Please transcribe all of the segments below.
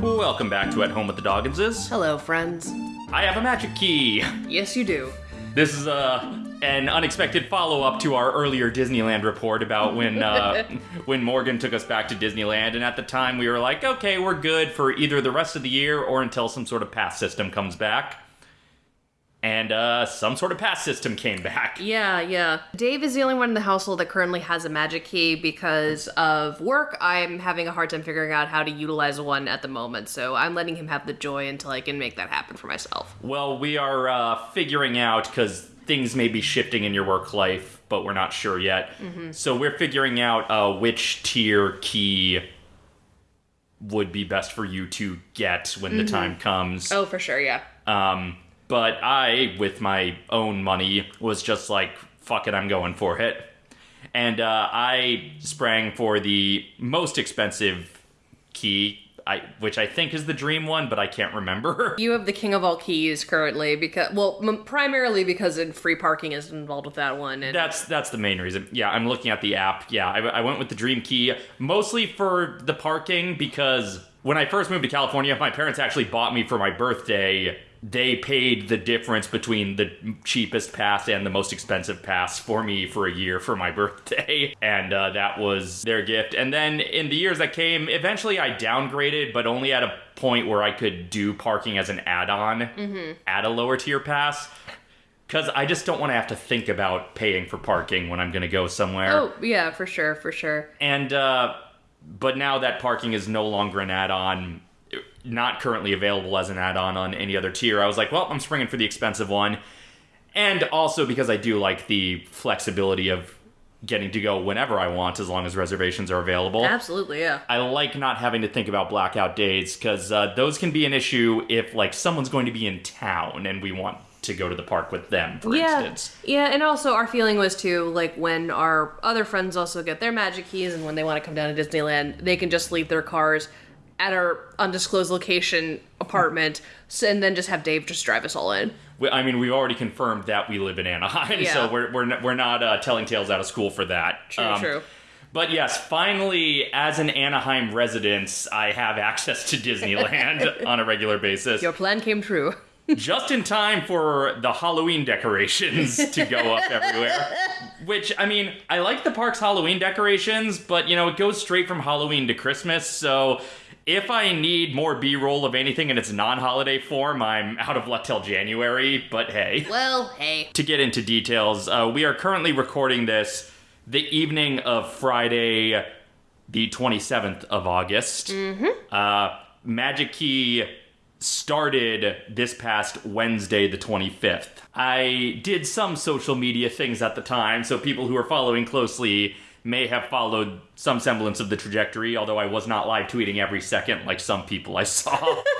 Welcome back to At Home with the Dogginses. Hello, friends. I have a magic key. Yes, you do. This is uh, an unexpected follow-up to our earlier Disneyland report about when uh, when Morgan took us back to Disneyland, and at the time we were like, okay, we're good for either the rest of the year or until some sort of pass system comes back. And uh, some sort of pass system came back. Yeah, yeah. Dave is the only one in the household that currently has a magic key because of work. I'm having a hard time figuring out how to utilize one at the moment, so I'm letting him have the joy until I can make that happen for myself. Well, we are uh, figuring out because things may be shifting in your work life, but we're not sure yet. So we're figuring out uh, which tier key would be best for you to get when the time comes. Oh, for sure, yeah. Um, but I, with my own money, was just like, fuck it, I'm going for it. And uh, I sprang for the most expensive key, I, which I think is the dream one, but I can't remember. You have the king of all keys currently because, well, m- primarily because in free parking is involved with that one. And That's that's the main reason. Yeah, I'm looking at the app. Yeah, I, I went with the Dream Key mostly for the parking because when I first moved to California, my parents actually bought me for my birthday. They paid the difference between the cheapest pass and the most expensive pass for me for a year for my birthday, and uh, that was their gift. And then in the years that came, eventually I downgraded, but only at a point where I could do parking as an add-on at a lower tier pass. Because I just don't want to have to think about paying for parking when I'm going to go somewhere. Oh, yeah, for sure, for sure. And, uh, but now that parking is no longer an add on, not currently available as an add on on any other tier, I was like, well, I'm springing for the expensive one. And also because I do like the flexibility of getting to go whenever I want as long as reservations are available. Absolutely, yeah. I like not having to think about blackout dates because uh, those can be an issue if like someone's going to be in town and we want to go to the park with them, for yeah, instance. yeah, and also our feeling was too like when our other friends also get their magic keys, and when they want to come down to Disneyland, they can just leave their cars at our undisclosed location apartment, so, and then just have Dave just drive us all in. We, I mean, we've already confirmed that we live in Anaheim, Yeah. so we're we're n- we're not uh, telling tales out of school for that. True, true. But yes, finally, as an Anaheim resident, I have access to Disneyland on a regular basis, Your plan came true. just in time for the Halloween decorations to go up everywhere. Which I mean, I like the park's Halloween decorations, but you know, it goes straight from Halloween to Christmas, so. If I need more B-roll of anything in its non-holiday form, I'm out of luck till January. But hey, Well, hey. to get into details, uh, we are currently recording this the evening of Friday, the 27th of August. Mm-hmm. Uh, Magic Key started this past Wednesday, the 25th. I did some social media things at the time, so people who are following closely may have followed some semblance of the trajectory, although I was not live tweeting every second like some people I saw.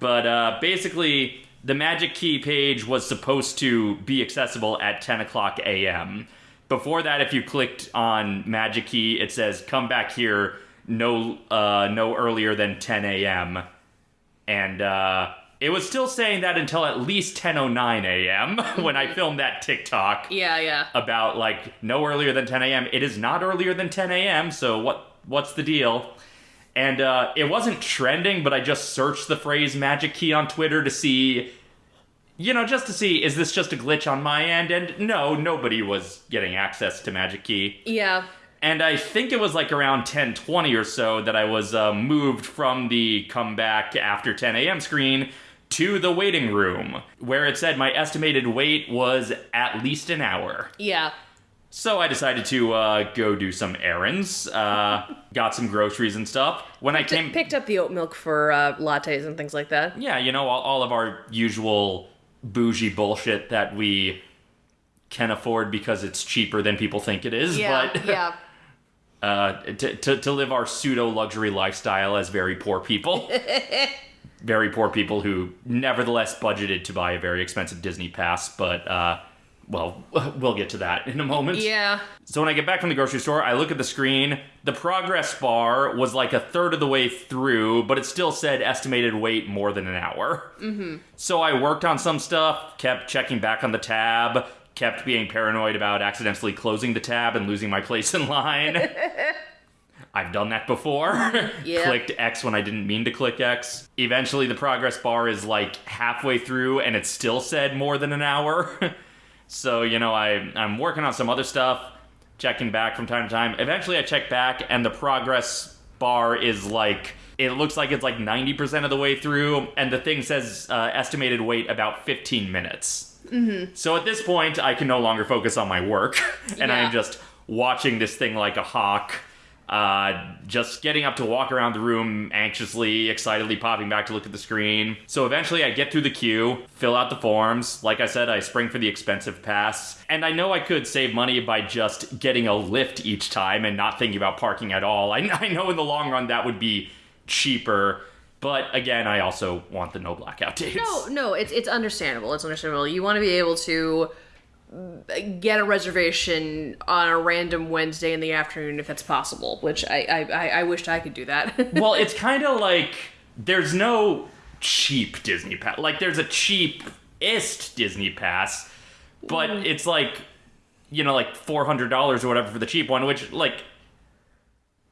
But uh, basically, the Magic Key page was supposed to be accessible at 10 o'clock a.m. Before that, if you clicked on Magic Key, it says "Come back here no uh, no earlier than 10 a.m." And uh, it was still saying that until at least 10:09 a.m. when I filmed that TikTok Yeah, yeah. about like no earlier than 10 a.m. It is not earlier than 10 a.m. So what what's the deal? And uh, it wasn't trending, but I just searched the phrase "magic key" on Twitter to see, you know, just to see is this just a glitch on my end? And no, nobody was getting access to magic key. Yeah. And I think it was like around 10:20 or so that I was uh, moved from the come back after 10 a.m. screen to the waiting room, where it said my estimated wait was at least an hour. Yeah. So I decided to uh, go do some errands, uh, got some groceries and stuff. When I came, Picked up the oat milk for uh, lattes and things like that. yeah, you know, all, all of our usual bougie bullshit that we can afford because it's cheaper than people think it is. Yeah, but yeah. uh, to, to, to live our pseudo luxury lifestyle as very poor people. very poor people who nevertheless budgeted to buy a very expensive Disney pass, but, uh, well, we'll get to that in a moment. Yeah. So when I get back from the grocery store, I look at the screen. The progress bar was like a third of the way through, but it still said estimated wait more than an hour. Mm-hmm. So I worked on some stuff, kept checking back on the tab, kept being paranoid about accidentally closing the tab and losing my place in line. I've done that before. Yeah. Clicked X when I didn't mean to click X. Eventually, the progress bar is like halfway through, and it still said more than an hour. so you know, I I'm working on some other stuff, checking back from time to time. Eventually, I check back, and the progress bar is like. It looks like it's like 90% of the way through, and the thing says uh, estimated wait about 15 minutes. So at this point, I can no longer focus on my work, and i am just watching this thing like a hawk. Uh, just getting up to walk around the room anxiously, excitedly popping back to look at the screen. So eventually I get through the queue, fill out the forms. Like I said, I spring for the expensive pass. And I know I could save money by just getting a lift each time and not thinking about parking at all. I, I know in the long run that would be cheaper. But again, I also want the no blackout days. No, no, it's it's understandable. It's understandable. You want to be able to get a reservation on a random Wednesday in the afternoon if that's possible. Which I I, I, I wished I could do that. well, it's kind of like there's no cheap Disney pass. Like there's a cheapest Disney pass, but mm. it's like you know like four hundred dollars or whatever for the cheap one, which like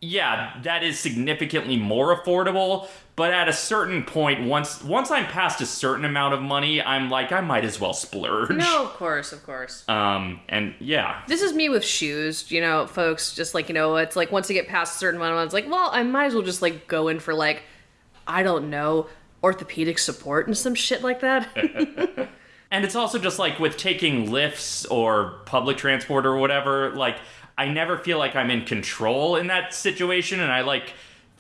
yeah, that is significantly more affordable. But at a certain point, once once I'm past a certain amount of money, I'm like I might as well splurge. no, of course, of course. Um, and yeah, This is me with shoes, you know, folks. Just like you know, it's like once you get past a certain amount of money, it's like, well, I might as well just like go in for like, I don't know, orthopedic support and some shit like that. And it's also just like with taking lifts or public transport or whatever, like I never feel like I'm in control in that situation and I like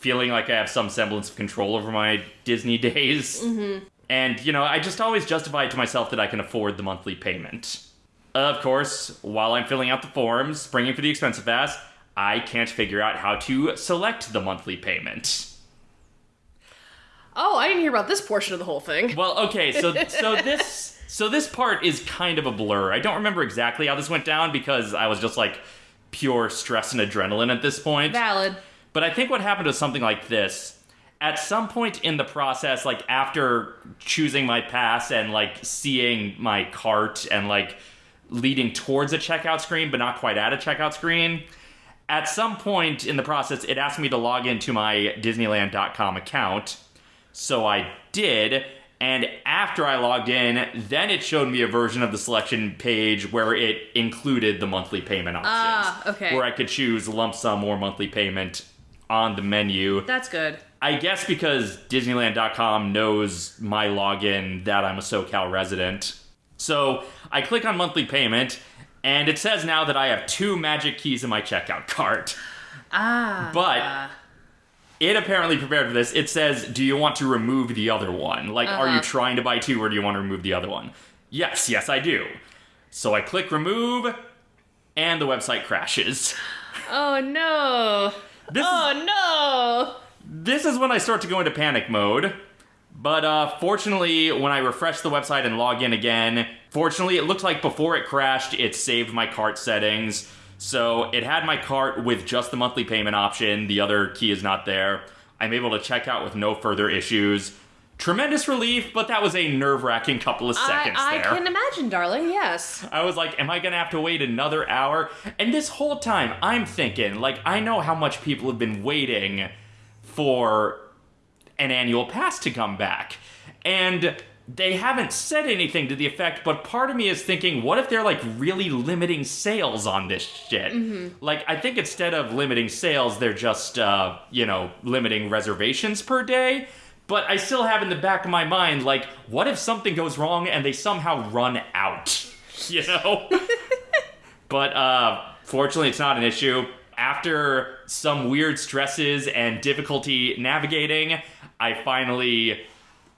feeling like I have some semblance of control over my Disney days. Mm-hmm. And you know, I just always justify it to myself that I can afford the monthly payment. Of course, while I'm filling out the forms, springing for the expensive pass, I can't figure out how to select the monthly payment. oh, I didn't hear about this portion of the whole thing. Well, okay, so so this so this part is kind of a blur. I don't remember exactly how this went down because I was just like pure stress and adrenaline at this point. Valid. But I think what happened was something like this. At some point in the process, like after choosing my pass and like seeing my cart and like leading towards a checkout screen, but not quite at a checkout screen, at some point in the process, it asked me to log into my Disneyland.com account. So I did. And after I logged in, then it showed me a version of the selection page where it included the monthly payment options. Ah, okay. Where I could choose lump sum or monthly payment on the menu. That's good. I guess because Disneyland.com knows my login that I'm a SoCal resident. So I click on monthly payment, and it says now that I have two magic keys in my checkout cart. Ah. But it apparently prepared for this. It says, Do you want to remove the other one? Like, are you Uh-huh. trying to buy two or do you want to remove the other one? Yes, yes, I do. So I click remove, and the website crashes. Oh no. This is Oh no. this is when I start to go into panic mode. But uh, fortunately, when I refresh the website and log in again, fortunately, it looked like before it crashed, it saved my cart settings. So it had my cart with just the monthly payment option. The other key is not there. I'm able to check out with no further issues. Tremendous relief, but that was a nerve wracking couple of seconds I, I there. can imagine, darling. Yes. I was like, am I gonna have to wait another hour? And this whole time, I'm thinking, like, I know how much people have been waiting for an annual pass to come back. And they haven't said anything to the effect, but part of me is thinking, what if they're like really limiting sales on this shit? Like, I think instead of limiting sales, they're just, uh, you know, limiting reservations per day. But I still have in the back of my mind, like, what if something goes wrong and they somehow run out? You know? but uh, fortunately, it's not an issue. After some weird stresses and difficulty navigating, I finally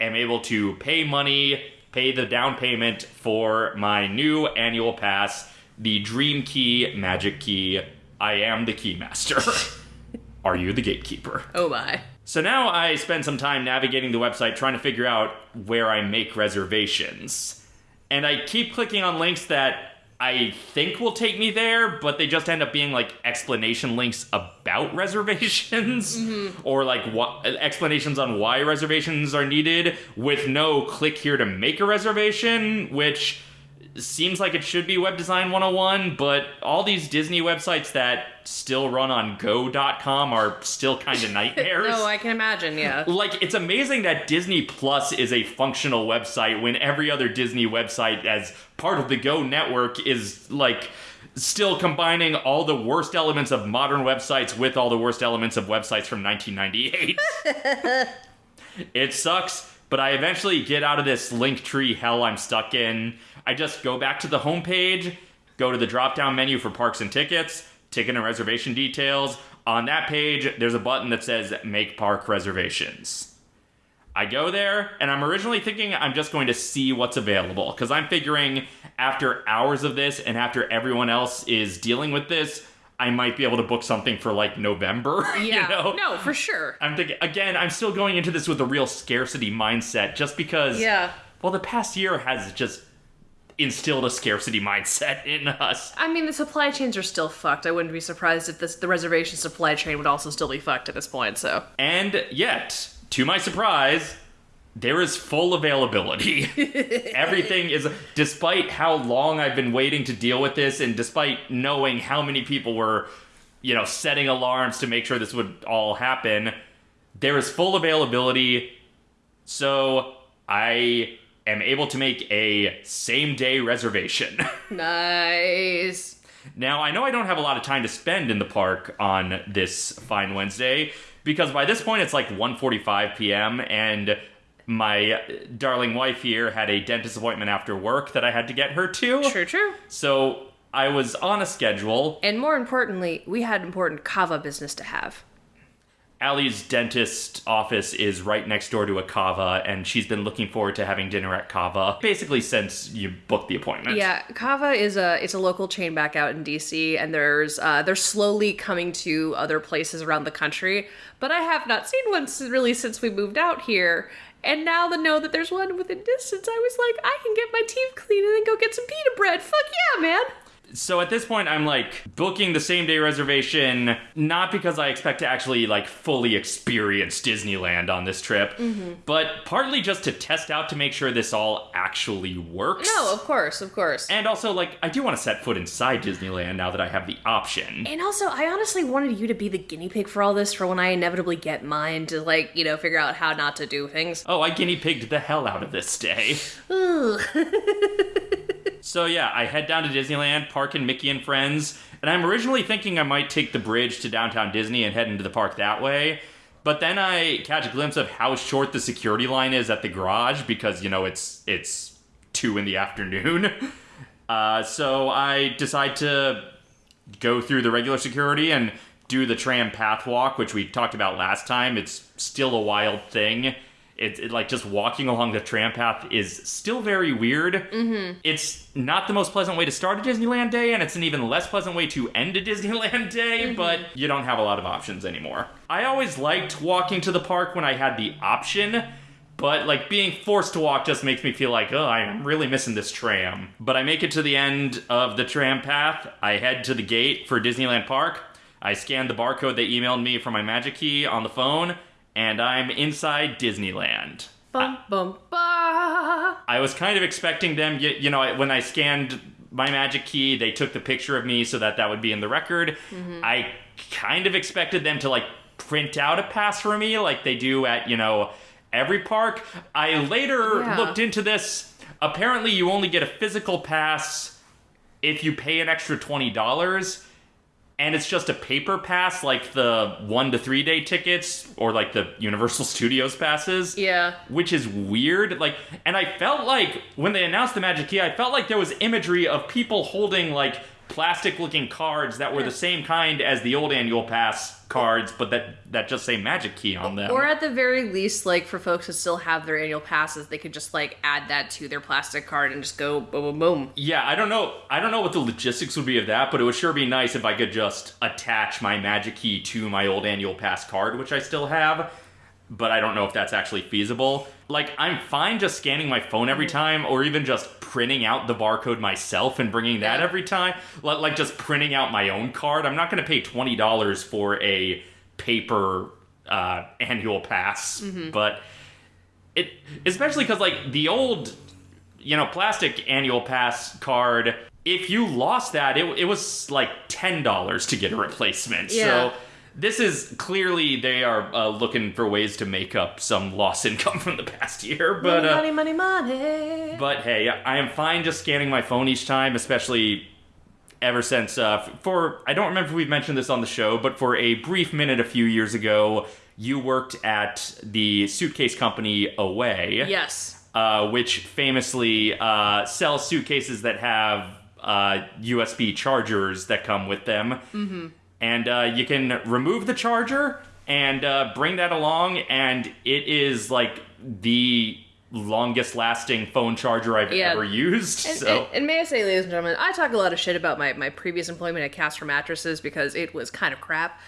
am able to pay money, pay the down payment for my new annual pass, the Dream Key Magic Key. I am the Keymaster. Are you the gatekeeper? Oh my. So now I spend some time navigating the website trying to figure out where I make reservations. And I keep clicking on links that I think will take me there, but they just end up being like explanation links about reservations mm-hmm. or like what explanations on why reservations are needed with no click here to make a reservation, which seems like it should be web design 101, but all these Disney websites that still run on go.com are still kind of nightmares. No, I can imagine. Yeah. like it's amazing that Disney Plus is a functional website when every other Disney website as part of the Go network is like still combining all the worst elements of modern websites with all the worst elements of websites from 1998. it sucks, but I eventually get out of this link tree hell I'm stuck in. I just go back to the homepage, go to the drop down menu for parks and tickets, ticket and reservation details. On that page, there's a button that says Make Park Reservations. I go there, and I'm originally thinking I'm just going to see what's available, because I'm figuring after hours of this and after everyone else is dealing with this, I might be able to book something for like November. Yeah. you know? No, for sure. I'm thinking again. I'm still going into this with a real scarcity mindset, just because. Yeah. Well, the past year has just instilled a scarcity mindset in us. I mean, the supply chains are still fucked. I wouldn't be surprised if this the reservation supply chain would also still be fucked at this point. So And yet, to my surprise, there is full availability. Everything is, despite how long I've been waiting to deal with this, and despite knowing how many people were, you know, setting alarms to make sure this would all happen, there is full availability. So I am able to make a same day reservation. nice. Now, I know I don't have a lot of time to spend in the park on this fine Wednesday because by this point it's like 1:45 p.m. and my darling wife here had a dentist appointment after work that I had to get her to. True, true. So, I was on a schedule. And more importantly, we had important Cava business to have. Allie's dentist office is right next door to a Cava, and she's been looking forward to having dinner at Cava basically since you booked the appointment. Yeah, Cava is a it's a local chain back out in DC, and there's uh, they're slowly coming to other places around the country. But I have not seen one really since we moved out here. And now to know that there's one within distance, I was like, I can get my teeth cleaned and then go get some pita bread. Fuck yeah, man! So at this point, I'm like booking the same day reservation, not because I expect to actually like fully experience Disneyland on this trip, mm-hmm. but partly just to test out to make sure this all actually works. No, of course, of course. And also, like, I do want to set foot inside Disneyland now that I have the option. And also, I honestly wanted you to be the guinea pig for all this for when I inevitably get mine to, like, you know, figure out how not to do things. Oh, I guinea pigged the hell out of this day. so yeah, I head down to Disneyland, park in Mickey and Friends, and I'm originally thinking I might take the bridge to downtown Disney and head into the park that way. But then I catch a glimpse of how short the security line is at the garage because you know it's it's two in the afternoon. Uh, so I decide to go through the regular security and do the tram path walk, which we talked about last time. It's still a wild thing. It, it like just walking along the tram path is still very weird. Mm-hmm. It's not the most pleasant way to start a Disneyland day, and it's an even less pleasant way to end a Disneyland day. But you don't have a lot of options anymore. I always liked walking to the park when I had the option. But like being forced to walk just makes me feel like, oh, I'm really missing this tram. But I make it to the end of the tram path. I head to the gate for Disneyland Park. I scan the barcode they emailed me from my Magic Key on the phone, and I'm inside Disneyland. Bum, bum, ba. I was kind of expecting them, you, you know, when I scanned my Magic Key, they took the picture of me so that that would be in the record. Mm-hmm. I kind of expected them to like print out a pass for me like they do at, you know, every park. I later Yeah. looked into this. Apparently, you only get a physical pass if you pay an extra $20 and it's just a paper pass like the one to three day tickets or like the universal studios passes Yeah. which is weird like and i felt like when they announced the magic key i felt like there was imagery of people holding like plastic looking cards that were the same kind as the old annual pass cards but that that just say magic key on them Or at the very least, like for folks who still have their annual passes, they could just like add that to their plastic card and just go boom, boom, boom. Yeah, I don't know. I don't know what the logistics would be of that, but it would sure be nice if I could just attach my Magic Key to my old annual pass card, which I still have. But I don't know if that's actually feasible. Like, I'm fine just scanning my phone every time, or even just printing out the barcode myself and bringing that Yeah. every time. Like, just printing out my own card. I'm not going to pay twenty dollars for a paper uh, annual pass, but it especially because like the old you know, plastic annual pass card. If you lost that, it, it was like ten dollars to get a replacement. Yeah. So this is clearly they are uh, looking for ways to make up some lost income from the past year. But uh, money, money, money, money. but hey, I am fine just scanning my phone each time, especially ever since uh, for I don't remember if we've mentioned this on the show, but for a brief minute a few years ago, you worked at the suitcase company Away, yes. uh, which famously uh, sells suitcases that have uh, USB chargers that come with them, mm-hmm. And uh, you can remove the charger and uh, bring that along, and it is like the longest lasting phone charger I've Yeah. ever used. And, so and, and may I say, ladies and gentlemen, I talk a lot of shit about my, my previous employment at Casper Mattresses because it was kind of crap.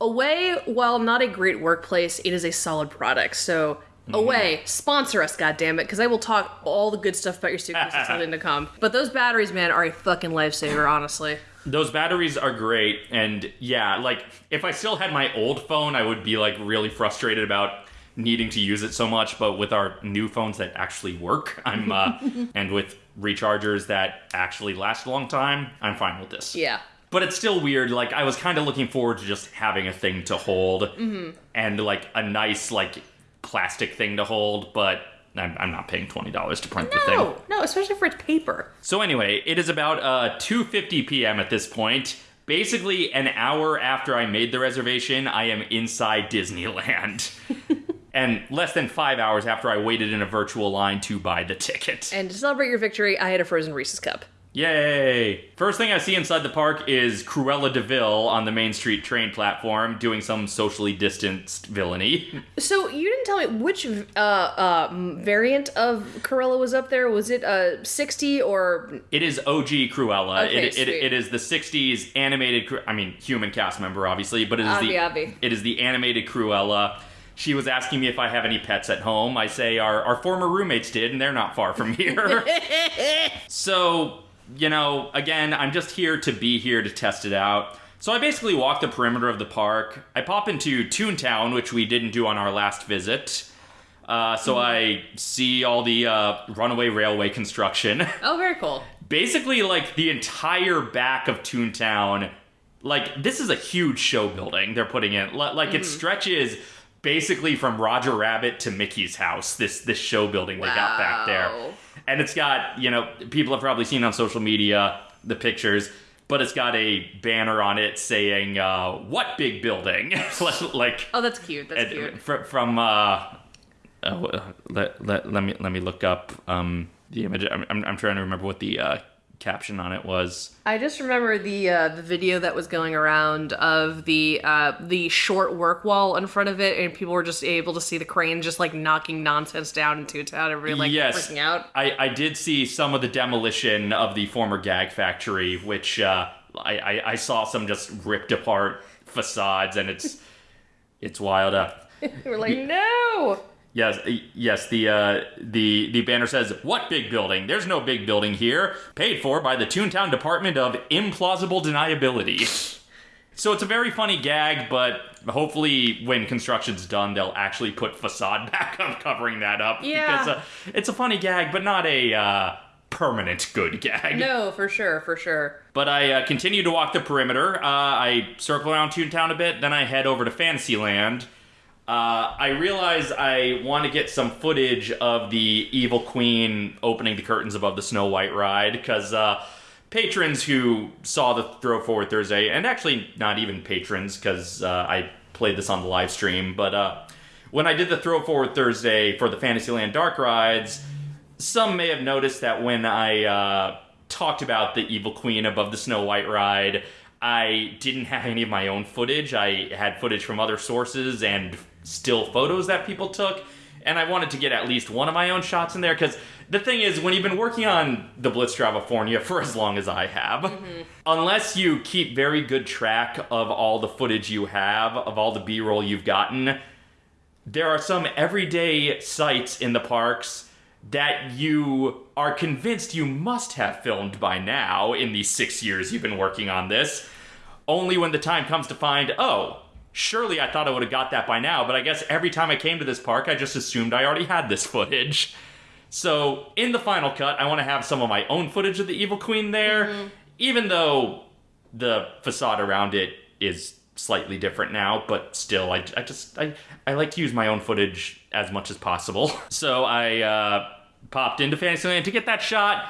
Away, while not a great workplace, it is a solid product. So, Mm-hmm. Away, sponsor us, goddammit, because I will talk all the good stuff about your suitcases something to come. But those batteries, man, are a fucking lifesaver, honestly. Those batteries are great, and yeah, like if I still had my old phone, I would be like really frustrated about needing to use it so much. But with our new phones that actually work, I'm uh, and with rechargers that actually last a long time, I'm fine with this. Yeah. But it's still weird. Like I was kind of looking forward to just having a thing to hold Mm-hmm. and like a nice like plastic thing to hold, but. I'm, I'm not paying twenty dollars to print the thing. No, no, especially for its paper. So anyway, it is about uh, 2:50 p.m. at this point. Basically, an hour after I made the reservation, I am inside Disneyland. and less than five hours after I waited in a virtual line to buy the ticket. And to celebrate your victory, I had a frozen Reese's cup. Yay! First thing I see inside the park is Cruella de Vil on the Main Street train platform doing some socially distanced villainy. So you didn't tell me which uh, uh, variant of Cruella was up there. Was it uh, 60 or It is OG Cruella. Okay, it, it, it is the 60s animated, Cru- I mean, human cast member, obviously, but it is Obvi, the obvi. it is the animated Cruella. She was asking me if I have any pets at home. I say our, our former roommates did, and they're not far from here. so, you know, again, I'm just here to be here to test it out. So I basically walk the perimeter of the park. I pop into Toontown, which we didn't do on our last visit. Uh, so I see all the uh, runaway railway construction. Oh, very cool. basically like the entire back of Toontown. Like this is a huge show building they're putting in. Li- Like it stretches basically from Roger Rabbit to Mickey's house. This this show building they got back there, and it's got you know people have probably seen on social media the pictures. But it's got a banner on it saying uh, "What big building?" like Oh, that's cute. That's cute. fr- from uh, uh, let, let, let me let me look up um, the image. I'm, I'm, I'm trying to remember what the uh, caption on it was. I just remember the uh, the video that was going around of the uh, the short work wall in front of it, and people were just able to see the crane just like knocking nonsense down into town. Everybody like yes, freaking out. I, I did see some of the demolition of the former gag factory, which uh, I, I, I saw some just ripped apart facades, and it's it's wild. up. We're like, no. Yes, yes. The uh, the the banner says, "What big building? There's no big building here. Paid for by the Toontown Department of Implausible Deniability." so it's a very funny gag, but hopefully, when construction's done, they'll actually put facade back up, covering that up. Yeah. because uh, it's a funny gag, but not a uh, permanent good gag. No, for sure, for sure. But I uh, continue to walk the perimeter. Uh, I circle around Toontown a bit, then I head over to Fantasyland. Uh, I realize I want to get some footage of the Evil Queen opening the curtains above the Snow White ride because uh, patrons who saw the Throw Forward Thursday, and actually not even patrons because uh, I played this on the live stream, but uh, when I did the Throw Forward Thursday for the Fantasyland Dark rides, some may have noticed that when I uh, talked about the Evil Queen above the Snow White ride, I didn't have any of my own footage. I had footage from other sources and still photos that people took. And I wanted to get at least one of my own shots in there because the thing is, when you've been working on the Blitz California for as long as I have, mm-hmm. unless you keep very good track of all the footage you have, of all the B roll you've gotten, there are some everyday sites in the parks that you are convinced you must have filmed by now in the six years you've been working on this. Only when the time comes to find, oh, surely I thought I would have got that by now, but I guess every time I came to this park, I just assumed I already had this footage. So in the final cut, I want to have some of my own footage of the Evil Queen there, even though the facade around it is slightly different now, but still, I, I just I, I like to use my own footage as much as possible. So I uh, popped into Fantasyland to get that shot,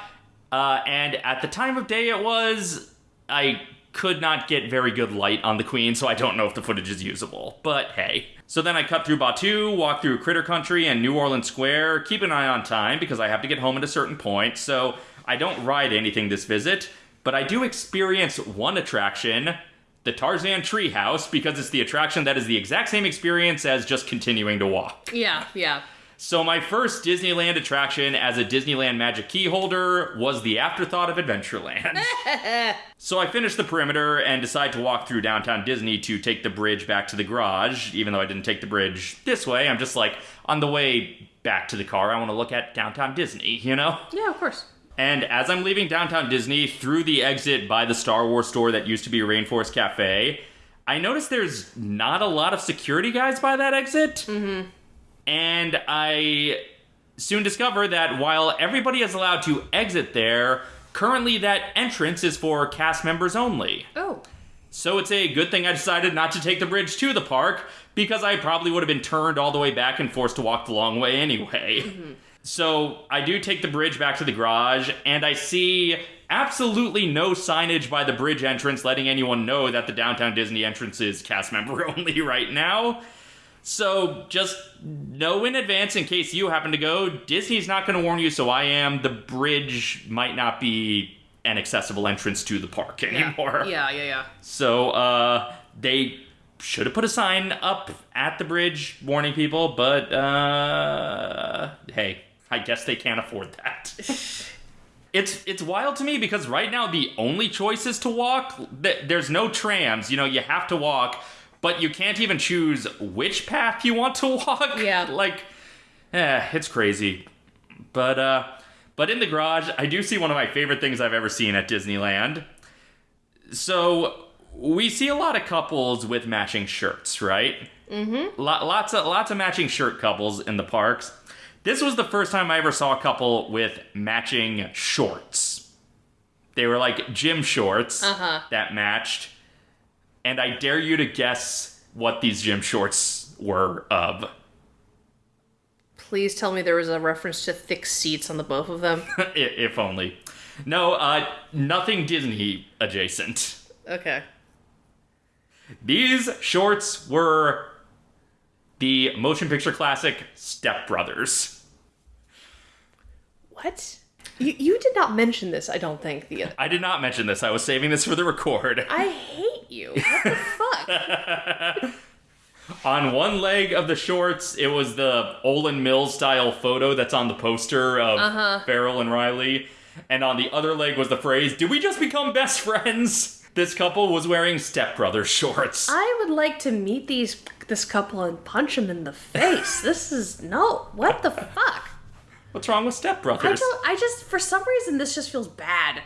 uh, and at the time of day it was, I could not get very good light on the Queen, so I don't know if the footage is usable. But hey. So then I cut through Batuu, walk through Critter Country and New Orleans Square, keep an eye on time because I have to get home at a certain point, so I don't ride anything this visit, but I do experience one attraction, the Tarzan Treehouse, because it's the attraction that is the exact same experience as just continuing to walk. Yeah, yeah. So my first Disneyland attraction as a Disneyland Magic Key holder was the afterthought of Adventureland. so I finished the perimeter and decide to walk through downtown Disney to take the bridge back to the garage, even though I didn't take the bridge this way. I'm just like on the way back to the car, I want to look at downtown Disney, you know? Yeah, of course. And as I'm leaving downtown Disney through the exit by the Star Wars store that used to be Rainforest Cafe, I notice there's not a lot of security guys by that exit. Mm-hmm. And I soon discover that while everybody is allowed to exit there, currently that entrance is for cast members only. Oh. So it's a good thing I decided not to take the bridge to the park because I probably would have been turned all the way back and forced to walk the long way anyway. Mm-hmm. So I do take the bridge back to the garage and I see absolutely no signage by the bridge entrance letting anyone know that the downtown Disney entrance is cast member only right now. So just know in advance in case you happen to go, Disney's not going to warn you, so I am. The bridge might not be an accessible entrance to the park anymore. Yeah, yeah, yeah. So uh, they should have put a sign up at the bridge warning people, but uh, hey, I guess they can't afford that. it's it's wild to me because right now the only choice is to walk. There's no trams. You know, you have to walk, but you can't even choose which path you want to walk. Yeah. like, eh, it's crazy. But uh, but in the garage, I do see one of my favorite things I've ever seen at Disneyland. So we see a lot of couples with matching shirts, right? Mm-hmm. lots of lots of matching shirt couples in the parks. This was the first time I ever saw a couple with matching shorts. They were like gym shorts Uh-huh. that matched, and I dare you to guess what these gym shorts were of. Please tell me there was a reference to thick seats on the both of them. If only. No, uh, nothing Disney adjacent. okay. These shorts were the motion picture classic Step Brothers. What? You, you did not mention this, I don't think. The I did not mention this. I was saving this for the record. I hate you. What the fuck? On one leg of the shorts, it was the Olan Mills style photo that's on the poster of uh-huh. Farrell and Reilly. And on the other leg was the phrase, Did we just become best friends? This couple was wearing stepbrother shorts. I would like to meet these this couple and punch them in the face. This is no. What the fuck? What's wrong with Step I don't. I just for some reason this just feels bad.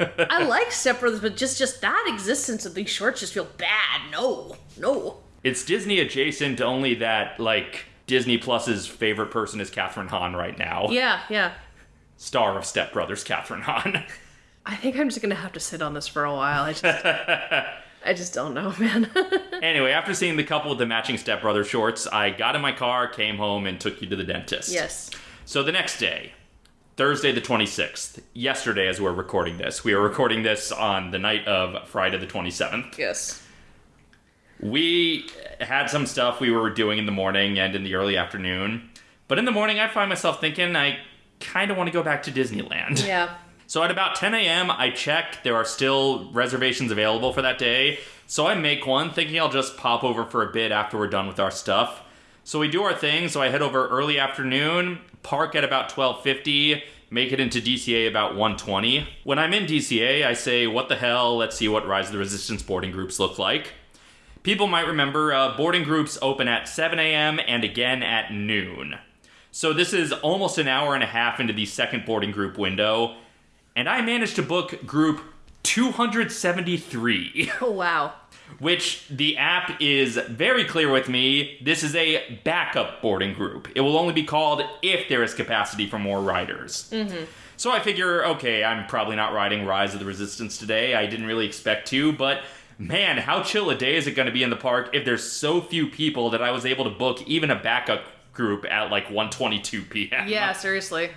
I like Step Brothers, but just just that existence of these shorts just feel bad. No, no. It's Disney adjacent, only that, like, Disney Plus's favorite person is Kathryn Hahn right now. Yeah, yeah. Star of Step Brothers, Kathryn Hahn. I think I'm just gonna have to sit on this for a while. I just, I just don't know, man. anyway, after seeing the couple with the matching Step Brothers shorts, I got in my car, came home, and took you to the dentist. yes. So the next day, Thursday the 26th, yesterday as we're recording this, we are recording this on the night of Friday the 27th. Yes. We had some stuff we were doing in the morning and in the early afternoon. But in the morning, I find myself thinking I kind of want to go back to Disneyland. Yeah. So at about 10 a.m., I check. There are still reservations available for that day. So I make one, thinking I'll just pop over for a bit after we're done with our stuff. So we do our thing. So I head over early afternoon, park at about 12:50, make it into DCA about 120. When I'm in DCA, I say, "What the hell? Let's see what Rise of the Resistance boarding groups look like." People might remember uh, boarding groups open at 7 a.m. and again at noon. So this is almost an hour and a half into the second boarding group window, and I managed to book group 273. Oh wow. Which the app is very clear with me. This is a backup boarding group. It will only be called if there is capacity for more riders. Mm-hmm. So I figure, okay, I'm probably not riding Rise of the Resistance today. I didn't really expect to, but man, how chill a day is it going to be in the park if there's so few people that I was able to book even a backup group at like 1:22 p.m. Yeah, seriously.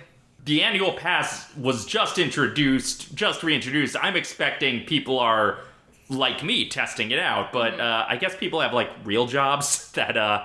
the annual pass was just introduced, just reintroduced. I'm expecting people are like me testing it out, but uh, I guess people have like real jobs that uh,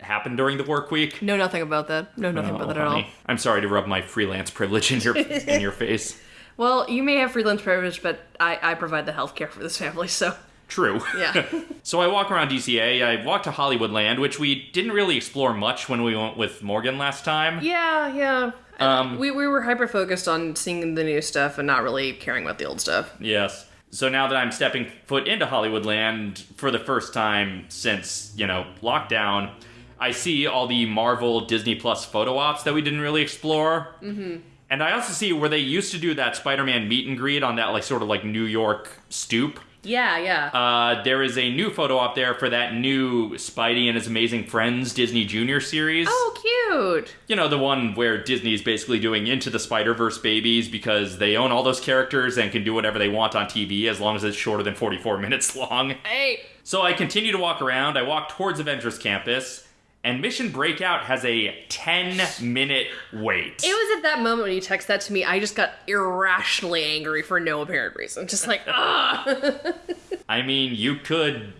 happen during the work week. Know nothing about that. Know nothing about that at all. I'm sorry to rub my freelance privilege in your in your face. Well, you may have freelance privilege, but I, I provide the healthcare for this family, so True. yeah. So I walk around DCA. I walk to Hollywoodland, which we didn't really explore much when we went with Morgan last time. yeah, yeah. Um, We, we were hyper focused on seeing the new stuff and not really caring about the old stuff. Yes. So now that I'm stepping foot into Hollywoodland for the first time since, you know, lockdown, I see all the Marvel Disney Plus photo ops that we didn't really explore. Mm-hmm. And I also see where they used to do that Spider Man meet and greet on that, like, sort of like New York stoop. Yeah, yeah. Uh, there is a new photo op there for that new Spidey and His Amazing Friends Disney Junior series. oh, cute. You know, the one where Disney's basically doing Into the Spider Verse babies because they own all those characters and can do whatever they want on TV as long as it's shorter than 44 minutes long. Hey. So I continue to walk around. I walk towards Avengers Campus, and Mission Breakout has a 10 minute wait. It was at that moment when you text that to me, I just got irrationally angry for no apparent reason. Just like, ah. I mean, you could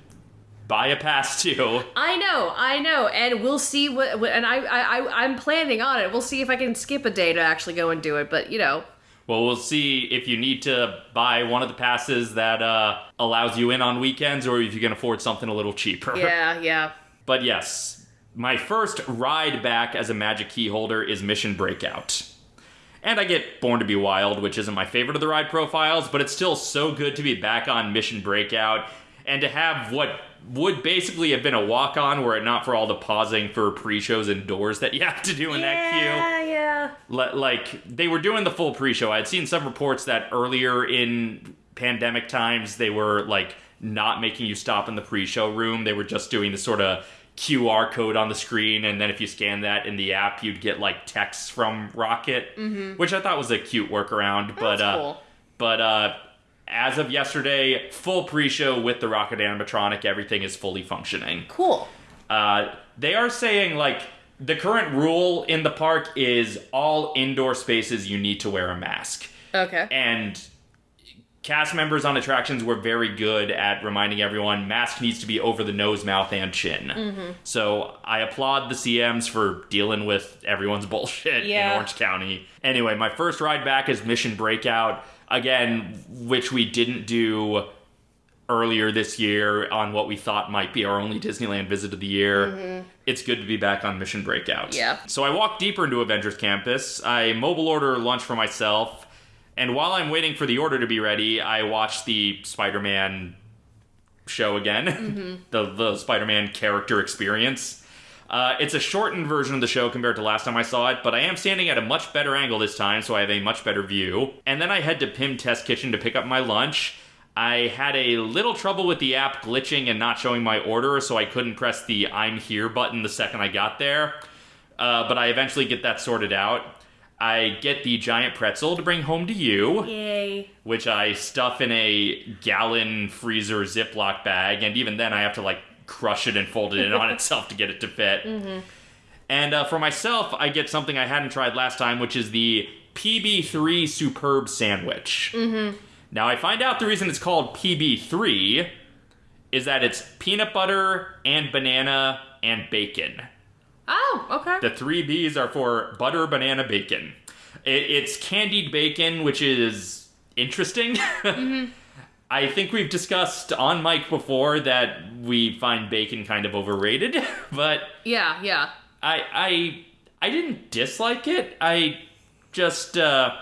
buy a pass too. I know, I know, and we'll see what. and I, I, I, I'm planning on it. We'll see if I can skip a day to actually go and do it. But you know, Well, we'll see if you need to buy one of the passes that uh, allows you in on weekends or if you can afford something a little cheaper. yeah, yeah. But yes, my first ride back as a Magic Key holder is Mission Breakout. And I get Born to Be Wild, which isn't my favorite of the ride profiles, but it's still so good to be back on Mission Breakout and to have what would basically have been a walk on were it not for all the pausing for pre shows indoors that you have to do in that queue. Yeah, yeah. Like they were doing the full pre-show. I had seen some reports that earlier in pandemic times they were like not making you stop in the pre-show room. They were just doing the sort of QR code on the screen, and then if you scan that in the app, you'd get like texts from Rocket, which I thought was a cute workaround. but uh, cool. but uh, as of yesterday, full pre-show with the Rocket animatronic, everything is fully functioning. Cool. Uh, they are saying like the current rule in the park is all indoor spaces you need to wear a mask, Okay. and cast members on attractions were very good at reminding everyone mask needs to be over the nose, mouth, and chin. Mm-hmm. So I applaud the CMs for dealing with everyone's bullshit in Orange County. Anyway, my first ride back is Mission Breakout again, which we didn't do earlier this year on what we thought might be our only Disneyland visit of the year. Mm-hmm. It's good to be back on Mission Breakout. Yeah. So I walk deeper into Avengers Campus. I mobile order lunch for myself, and while I'm waiting for the order to be ready, I watch the Spider-Man show again, the the Spider-Man character experience. Uh, it's a shortened version of the show compared to last time I saw it, but I am standing at a much better angle this time, so I have a much better view. And then I head to Pym Test Kitchen to pick up my lunch. I had a little trouble with the app glitching and not showing my order, so I couldn't press the I'm here button the second I got there. Uh, but I eventually get that sorted out. I get the giant pretzel to bring home to you Yay. which I stuff in a gallon freezer Ziploc bag, and even then I have to like crush it and fold it in on itself to get it to fit. And uh, for myself, I get something I hadn't tried last time, which is the PB3 Superb Sandwich. Now I find out the reason it's called PB3 is that it's peanut butter and banana and bacon. Oh, okay. The three B's are for butter, banana, bacon. It, it's candied bacon, which is interesting. I think we've discussed on mic before that we find bacon kind of overrated, but yeah, yeah. I I I didn't dislike it. I just uh,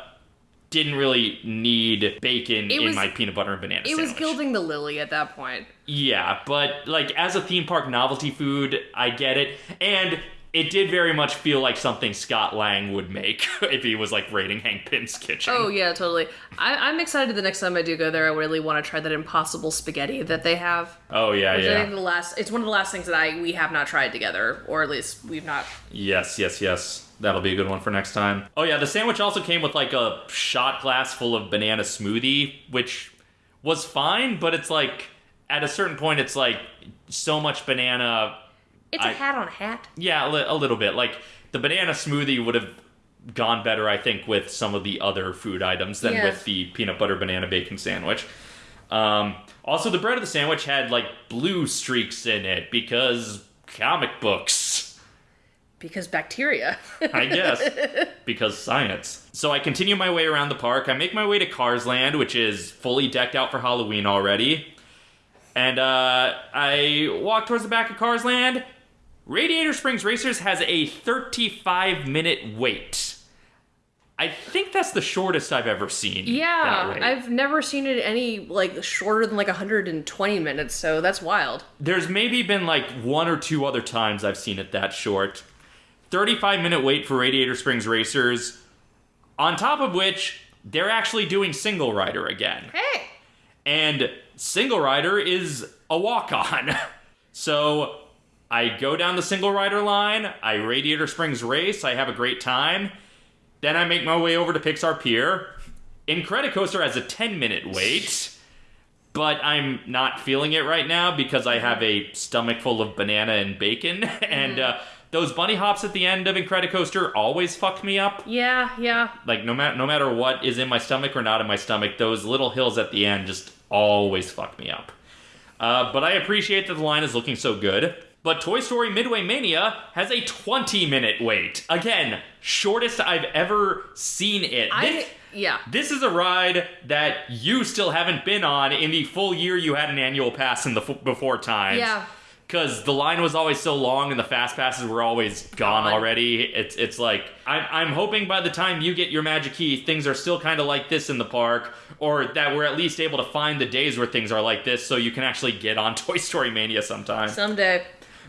didn't really need bacon It in my peanut butter and banana It was gilding the lily at that point. Yeah, but like as a theme park novelty food, I get it. And it did very much feel like something Scott Lang would make if he was like raiding Hank Pym's kitchen. Oh yeah, totally. I, I'm excited the next time I do go there. I really want to try that impossible spaghetti that they have. Oh yeah, Which I yeah. think the last it's one of the last things that I we have not tried together, or at least we've not. Yes, yes, yes. That'll be a good one for next time. Oh yeah, the sandwich also came with like a shot glass full of banana smoothie, which was fine, but it's like at a certain point it's like so much banana. It's I- a hat on a hat. Yeah, a, li- a little bit. Like the banana smoothie would have gone better, I think, with some of the other food items than Yeah. with the peanut butter banana bacon sandwich. Um, also, the bread of the sandwich had like blue streaks in it because comic books. Because bacteria. I guess. because science. So I continue my way around the park. I make my way to Cars Land, which is fully decked out for Halloween already. And uh, I walk towards the back of Cars Land. Radiator Springs Racers has a 35 minute wait. I think that's the shortest I've ever seen. yeah. I've never seen it any like shorter than like 120 minutes, so that's wild. There's maybe been like one or two other times I've seen it that short. 35 minute wait for Radiator Springs Racers, on top of which they're actually doing single rider again. Hey, And single rider is a walk on. so I go down the single rider line, I Radiator Springs race, I have a great time. Then I make my way over to Pixar Pier. Incredicoaster has a 10 minute wait, but I'm not feeling it right now because I have a stomach full of banana and bacon. and uh, those bunny hops at the end of Incredicoaster always fuck me up. yeah, yeah. Like no matter no matter what is in my stomach or not in my stomach, those little hills at the end just always fuck me up. Uh, but I appreciate that the line is looking so good. But Toy Story Midway Mania has a 20 minute wait. Again, shortest I've ever seen it. I This- yeah. this is a ride that you still haven't been on in the full year you had an annual pass in the f- before times. Yeah. Because the line was always so long and the fast passes were always gone Gone. already. It's it's like I'm I'm hoping by the time you get your magic key, things are still kind of like this in the park, or that we're at least able to find the days where things are like this, so you can actually get on Toy Story Mania sometime. Someday.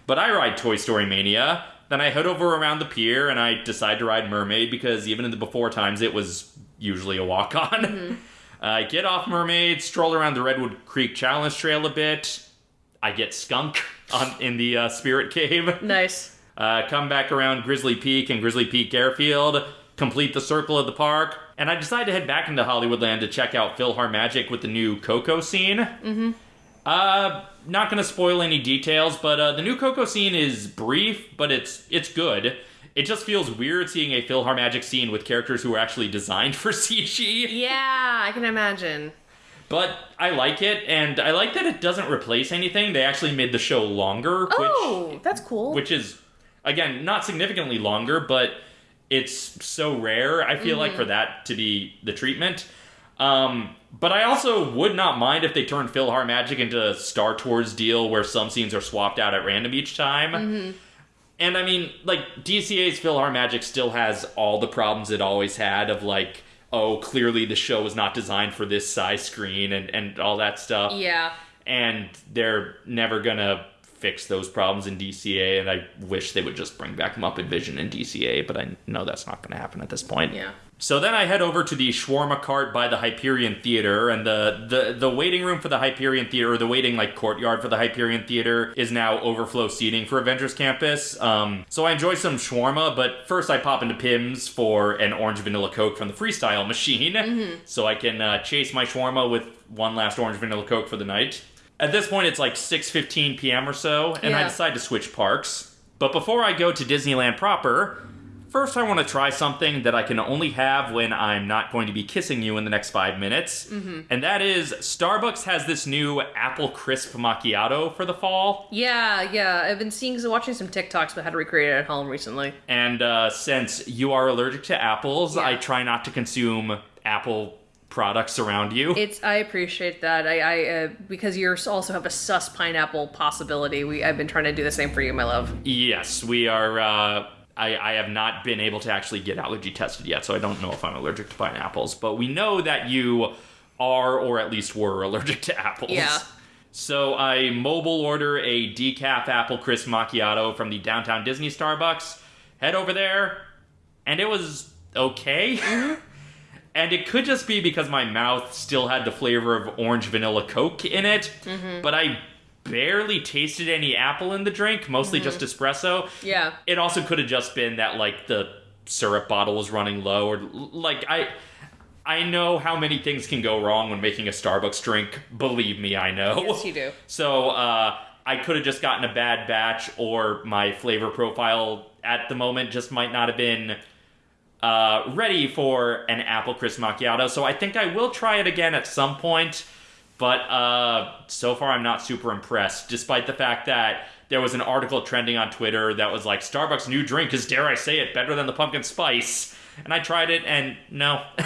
But I ride Toy Story Mania. Then I head over around the pier and I decide to ride Mermaid because even in the before times it was usually a walk on. I get off Mermaid, stroll around the Redwood Creek Challenge Trail a bit. I get skunk on in the uh, Spirit Cave. Nice. Uh, come back around Grizzly Peak and Grizzly Peak Airfield, complete the circle of the park, and I decide to head back into Hollywoodland to check out PhilharMagic with the new Coco scene. Mm-hmm. Uh, not gonna spoil any details, but uh, the new Coco scene is brief, but it's it's good. It just feels weird seeing a PhilharMagic scene with characters who are actually designed for CG. Yeah, I can imagine. But I like it, and I like that it doesn't replace anything. They actually made the show longer, which Oh, that's cool. which is again not significantly longer, but it's so rare. I feel like for that to be the treatment. Um, but I also would not mind if they turned PhilharMagic into a Star Tours deal where some scenes are swapped out at random each time. Mm-hmm. And I mean, like DCA's PhilharMagic still has all the problems it always had of like, oh, clearly the show was not designed for this size screen and and all that stuff yeah. and they're never gonna fix those problems in DCA. And I wish they would just bring back Muppet Vision in DCA, but I know that's not gonna happen at this point. Yeah. So then I head over to the shawarma cart by the Hyperion Theater, and the, the, the waiting room for the Hyperion Theater, or the waiting like courtyard for the Hyperion Theater, is now overflow seating for Avengers Campus. Um, so I enjoy some shawarma, but first I pop into Pym's for an orange vanilla Coke from the Freestyle machine, so I can uh, chase my shawarma with one last orange vanilla Coke for the night. At this point, it's like 6:15 p.m. or so, and I decide to switch parks. But before I go to Disneyland proper, First, I want to try something that I can only have when I'm not going to be kissing you in the next five minutes. And that is Starbucks has this new apple crisp macchiato for the fall. Yeah, yeah. I've been seeing, so watching some TikToks about how to recreate it at home recently. And uh, since you are allergic to apples, Yeah. I try not to consume apple products around you. It's I appreciate that. I, I uh, because you also have a sus pineapple possibility. We I've been trying to do the same for you, my love. yes, we are. Uh, I, I have not been able to actually get allergy tested yet, so I don't know if I'm allergic to pineapples. But we know that you are, or at least were, allergic to apples. Yeah. So I mobile order a decaf apple crisp macchiato from the downtown Disney Starbucks. Head over there, and it was okay. Mm-hmm. and it could just be because my mouth still had the flavor of orange vanilla Coke in it, mm-hmm. but I barely tasted any apple in the drink, mostly just espresso. Yeah. It also could have just been that like the syrup bottle was running low or like I I know how many things can go wrong when making a Starbucks drink. Believe me, I know. Yes, you do. So uh, I could have just gotten a bad batch, or my flavor profile at the moment just might not have been uh, ready for an apple crisp macchiato. So I think I will try it again at some point. But uh, so far, I'm not super impressed, despite the fact that there was an article trending on Twitter that was like, Starbucks' new drink is, dare I say it, better than the pumpkin spice. And I tried it, and no.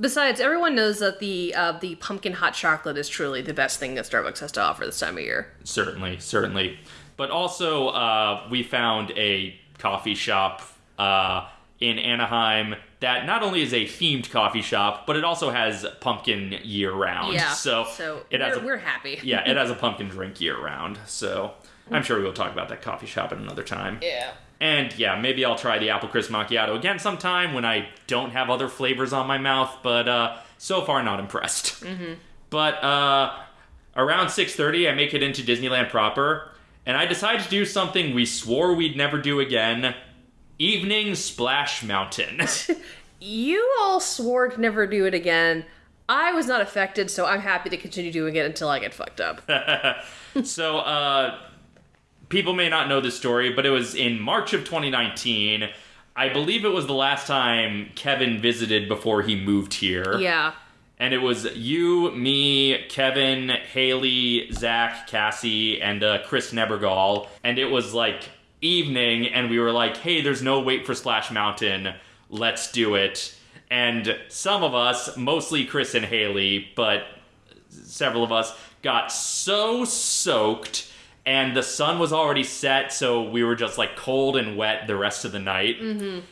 Besides, everyone knows that the uh, the pumpkin hot chocolate is truly the best thing that Starbucks has to offer this time of year. certainly, certainly. But also, uh, we found a coffee shop uh, in Anaheim that not only is a themed coffee shop, but it also has pumpkin year round. Yeah. So, so it has we're, a, we're happy. yeah, it has a pumpkin drink year round. So I'm sure we'll talk about that coffee shop at another time. Yeah. And yeah, maybe I'll try the apple crisp macchiato again sometime when I don't have other flavors on my mouth. But uh, so far, not impressed. But uh, around 6:30, I make it into Disneyland proper, and I decide to do something we swore we'd never do again: evening splash mountain. You all swore to never do it again. I was not affected, so I'm happy to continue doing it until I get fucked up. so uh, people may not know this story, but it was in March of 2019. I believe it was the last time Kevin visited before he moved here. yeah. And it was you, me, Kevin, Haley, Zach, Cassie, and uh, Chris Nebergall. And it was like evening, and we were like, hey, there's no wait for Splash Mountain. Let's do it. And some of us, mostly Chris and Haley, but several of us, got so soaked. And the sun was already set, so we were just like cold and wet the rest of the night.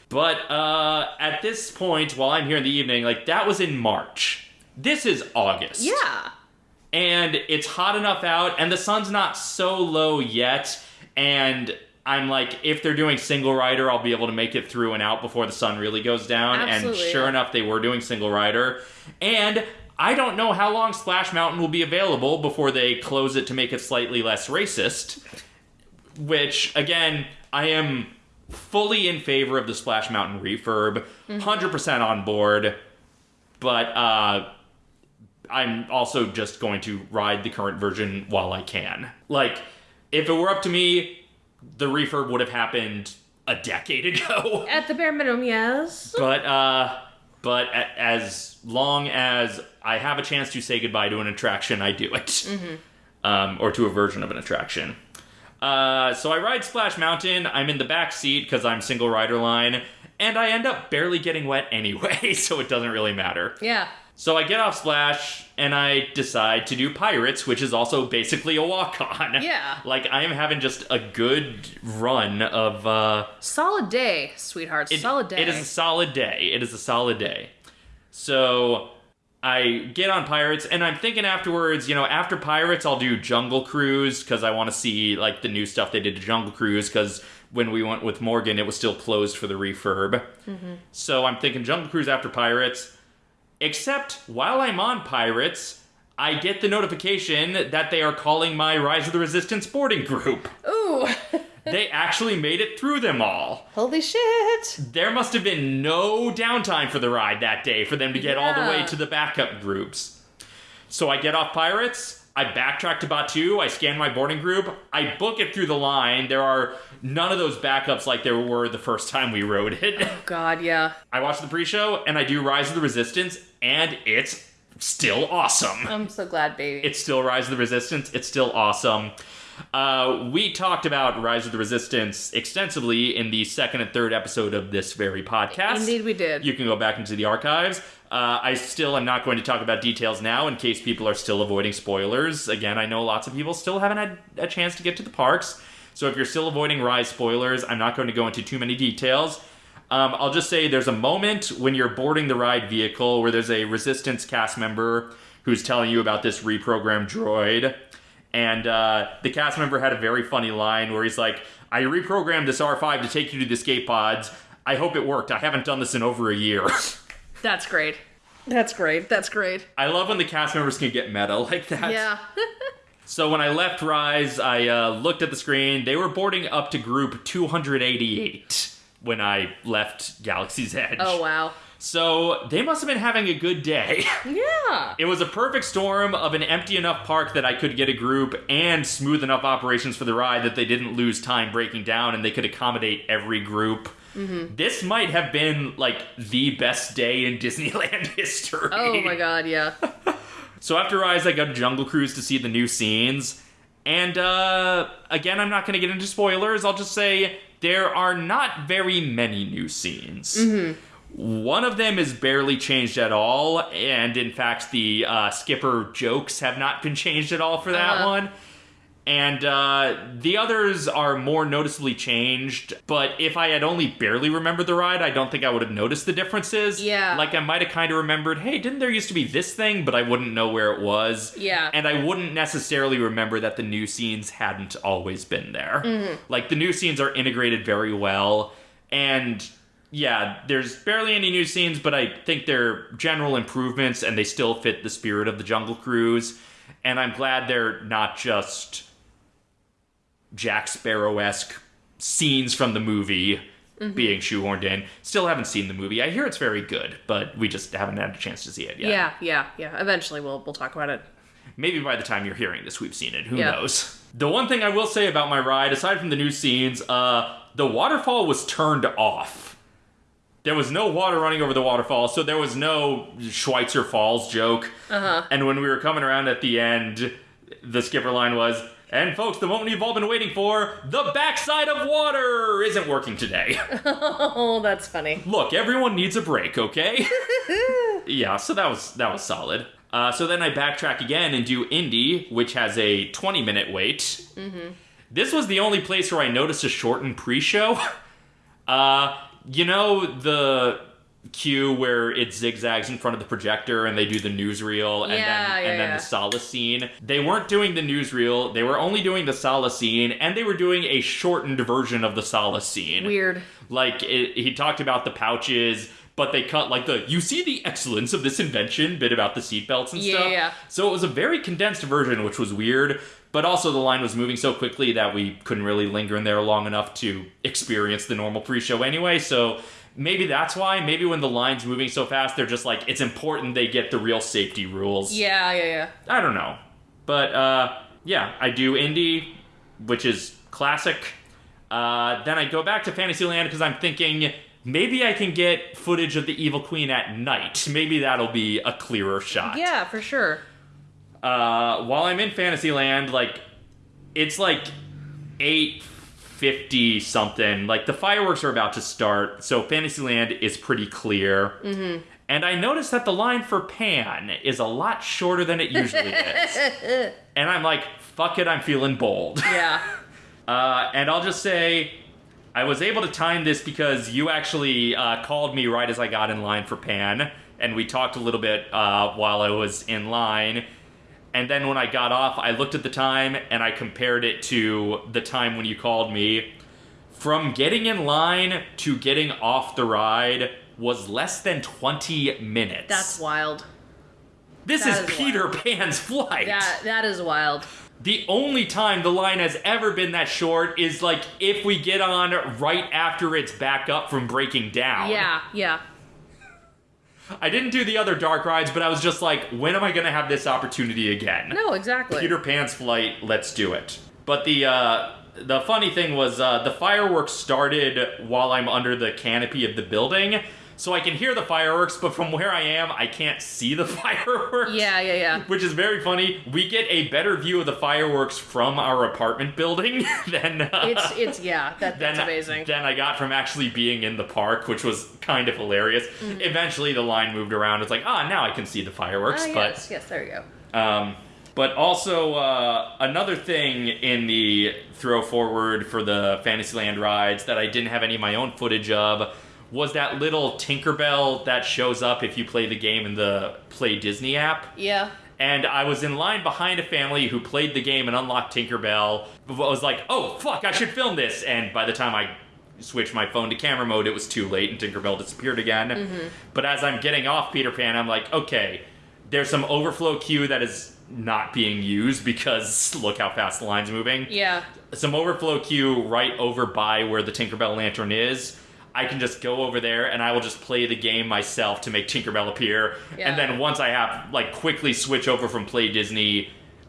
But uh, at this point, while I'm here in the evening, like that was in March. This is August. Yeah. And it's hot enough out, and the sun's not so low yet. And I'm like, if they're doing single rider, I'll be able to make it through and out before the sun really goes down. Absolutely, and sure enough, they were doing single rider. And I don't know how long Splash Mountain will be available before they close it to make it slightly less racist. Which, again, I am fully in favor of the Splash Mountain refurb, 100% on board. But uh, I'm also just going to ride the current version while I can. Like, if it were up to me, the refurb would have happened a decade ago. At the bare minimum, yes. but uh, but a- as long as I have a chance to say goodbye to an attraction, I do it, um, or to a version of an attraction. Uh, so I ride Splash Mountain. I'm in the back seat because I'm single rider line, and I end up barely getting wet anyway, so it doesn't really matter. Yeah. So I get off Splash and I decide to do Pirates, which is also basically a walk on. Yeah. Like I am having just a good run of uh Solid day, sweetheart. it- Solid day. It is a solid day. It is a solid day. So I get on Pirates and I'm thinking afterwards, you know, after Pirates I'll do Jungle Cruise because I want to see like the new stuff they did to Jungle Cruise because when we went with Morgan it was still closed for the refurb. So I'm thinking Jungle Cruise after Pirates. Except while I'm on Pirates, I get the notification that they are calling my Rise of the Resistance boarding group. Ooh. they actually made it through them all. Holy shit. There must have been no downtime for the ride that day for them to get all the way to the backup groups. So I get off Pirates, I backtrack to Batuu, I scan my boarding group, I book it through the line. There are none of those backups like there were the first time we rode it. Oh, God, yeah. I watch the pre show and I do Rise of the Resistance, and it's still awesome. I'm so glad, baby. It's still Rise of the Resistance. It's still awesome. Uh, we talked about Rise of the Resistance extensively in the second and third episode of this very podcast. Indeed, we did. You can go back into the archives. Uh, I still am not going to talk about details now in case people are still avoiding spoilers. Again, I know lots of people still haven't had a chance to get to the parks. So if you're still avoiding Rise spoilers, I'm not going to go into too many details. Um, I'll just say there's a moment when you're boarding the ride vehicle where there's a Resistance cast member who's telling you about this reprogrammed droid. And uh, the cast member had a very funny line where he's like, I reprogrammed this R5 to take you to the escape pods. I hope it worked. I haven't done this in over a year. That's great. That's great. That's great. I love when the cast members can get meta like that. Yeah. So when I left Rise, I uh, looked at the screen. They were boarding up to group 288 when I left Galaxy's Edge. oh wow. So they must have been having a good day. Yeah. It was a perfect storm of an empty enough park that I could get a group and smooth enough operations for the ride that they didn't lose time breaking down and they could accommodate every group. This might have been like the best day in Disneyland history. Oh my god. Yeah. So after Rise, I got to Jungle Cruise to see the new scenes. And uh, again, I'm not going to get into spoilers. I'll just say there are not very many new scenes. One of them is barely changed at all, and in fact, the uh, skipper jokes have not been changed at all for that Uh-huh. one. And uh, the others are more noticeably changed, but if I had only barely remembered the ride, I don't think I would have noticed the differences. Yeah. Like I might have kind of remembered, hey, didn't there used to be this thing, but I wouldn't know where it was. Yeah. And I wouldn't necessarily remember that the new scenes hadn't always been there. Mm-hmm. Like the new scenes are integrated very well, and yeah, there's barely any new scenes, but I think they're general improvements and they still fit the spirit of the Jungle Cruise. And I'm glad they're not just Jack Sparrow esque scenes from the movie Mm-hmm. being shoehorned in. Still haven't seen the movie. I hear it's very good, but we just haven't had a chance to see it yet. Yeah. Yeah. Yeah. Eventually, we'll we'll talk about it. Maybe by the time you're hearing this, we've seen it. Who Yeah. knows? The one thing I will say about my ride, aside from the new scenes, uh, the waterfall was turned off. There was no water running over the waterfall, so there was no Schweitzer Falls joke. Uh-huh. And when we were coming around at the end, the skipper line was, and folks, the moment you've all been waiting for, the backside of water isn't working today. Oh, that's funny. Look, everyone needs a break, okay? yeah, so that was that was solid. Uh, so then I backtrack again and do Indy, which has a 20 minute wait. This was the only place where I noticed a shortened pre-show. Uh, you know the queue where it zigzags in front of the projector and they do the newsreel and Yeah, then yeah, and then yeah. the Sallah scene. They weren't doing the newsreel. They were only doing the Sallah scene, and they were doing a shortened version of the Sallah scene. Weird. Like it, he talked about the pouches, but they cut like the you see the excellence of this invention bit about the seatbelts and Yeah, stuff. yeah. So it was a very condensed version, which was weird. But also the line was moving so quickly that we couldn't really linger in there long enough to experience the normal pre-show anyway. So maybe that's why. Maybe when the line's moving so fast, they're just like it's important they get the real safety rules. Yeah. Yeah. Yeah. I don't know. But uh, yeah, I do Indy, which is classic. Uh, then I go back to Fantasyland because I'm thinking maybe I can get footage of the Evil Queen at night. Maybe that'll be a clearer shot. Yeah. For sure. Uh, while I'm in Fantasyland, like it's like eight fifty something. Like the fireworks are about to start, so Fantasyland is pretty clear. Mm-hmm. And I noticed that the line for Pan is a lot shorter than it usually is. And I'm like, fuck it, I'm feeling bold. Yeah. Uh, and I'll just say, I was able to time this because you actually uh, called me right as I got in line for Pan, and we talked a little bit uh, while I was in line. And then when I got off, I looked at the time and I compared it to the time when you called me. From getting in line to getting off the ride was less than 20 minutes. That's wild. this that is is Peter wild. Pan's flight. That that is wild. The only time the line has ever been that short is like if we get on right after it's back up from breaking down. Yeah. Yeah. I didn't do the other dark rides, but I was just like, when am I going to have this opportunity again? No. Exactly. Peter Pan's flight, let's do it. But the uh, the funny thing was uh, the fireworks started while I'm under the canopy of the building. So I can hear the fireworks, but from where I am, I can't see the fireworks. Yeah. Yeah. Yeah. Which is very funny. We get a better view of the fireworks from our apartment building than uh, It's it's yeah. That, than, that's amazing. than I got from actually being in the park, which was kind of hilarious. Mm-hmm. Eventually, the line moved around. It's like, ah, now I can see the fireworks. Ah, but yes. Yes. There you go. um, but also uh, another thing in the throw forward for the Fantasyland rides that I didn't have any of my own footage of was that little Tinkerbell that shows up if you play the game in the Play Disney app. Yeah. And I was in line behind a family who played the game and unlocked Tinkerbell. I was like, oh, fuck, I should film this. And by the time I switched my phone to camera mode, it was too late and Tinkerbell disappeared again. Mm-hmm. But as I'm getting off Peter Pan, I'm like, okay, there's some overflow queue that is not being used because look how fast the line's moving Yeah. some overflow queue right over by where the Tinkerbell lantern is. I can just go over there and I will just play the game myself to make Tinkerbell appear. Yeah. And then once I have like quickly switch over from Play Disney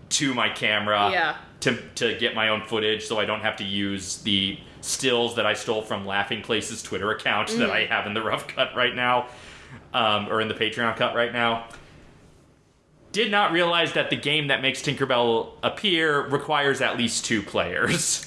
to my camera Yeah. to to get my own footage so I don't have to use the stills that I stole from Laughing Place's Twitter account that I have in the rough cut right now. Um, or in the Patreon cut right now. Did not realize that the game that makes Tinkerbell appear requires at least two players.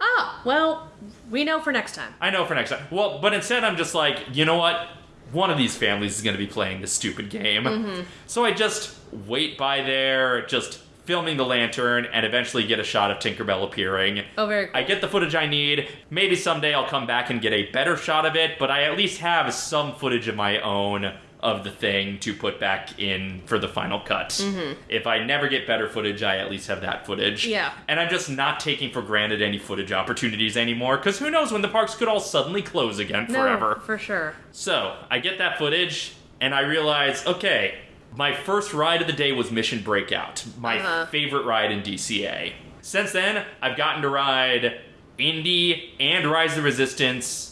Ah, well, we know for next time. I know for next time. Well, but instead I'm just like, you know what? One of these families is going to be playing this stupid game. So I just wait by there, just filming the lantern, and eventually get a shot of Tinkerbell appearing. Oh, very cool. I get the footage I need. Maybe someday I'll come back and get a better shot of it, but I at least have some footage of my own of the thing to put back in for the final cut. If I never get better footage, I at least have that footage. Yeah. And I'm just not taking for granted any footage opportunities anymore, because who knows when the parks could all suddenly close again forever. No, for sure. So I get that footage, and I realize, okay, my first ride of the day was Mission Breakout, my Uh-huh. favorite ride in DCA. Since then, I've gotten to ride Indy and Rise of the Resistance,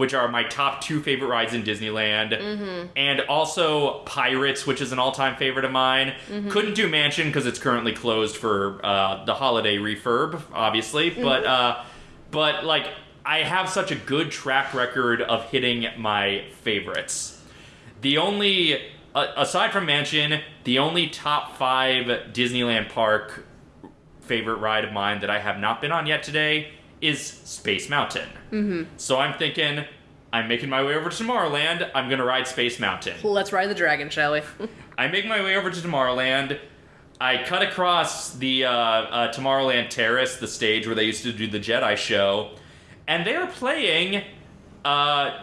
which are my top two favorite rides in Disneyland, and also Pirates, which is an all-time favorite of mine. Couldn't do Mansion because it's currently closed for uh, the holiday refurb, obviously, but uh, but like I have such a good track record of hitting my favorites. The only, uh, aside from Mansion, the only top five Disneyland park favorite ride of mine that I have not been on yet today is Space Mountain. Mm-hmm. So I'm thinking, I'm making my way over to Tomorrowland. I'm gonna ride Space Mountain. Let's ride the dragon, shall we? I make my way over to Tomorrowland. I cut across the uh, uh, Tomorrowland Terrace, the stage where they used to do the Jedi show, and they are playing, uh,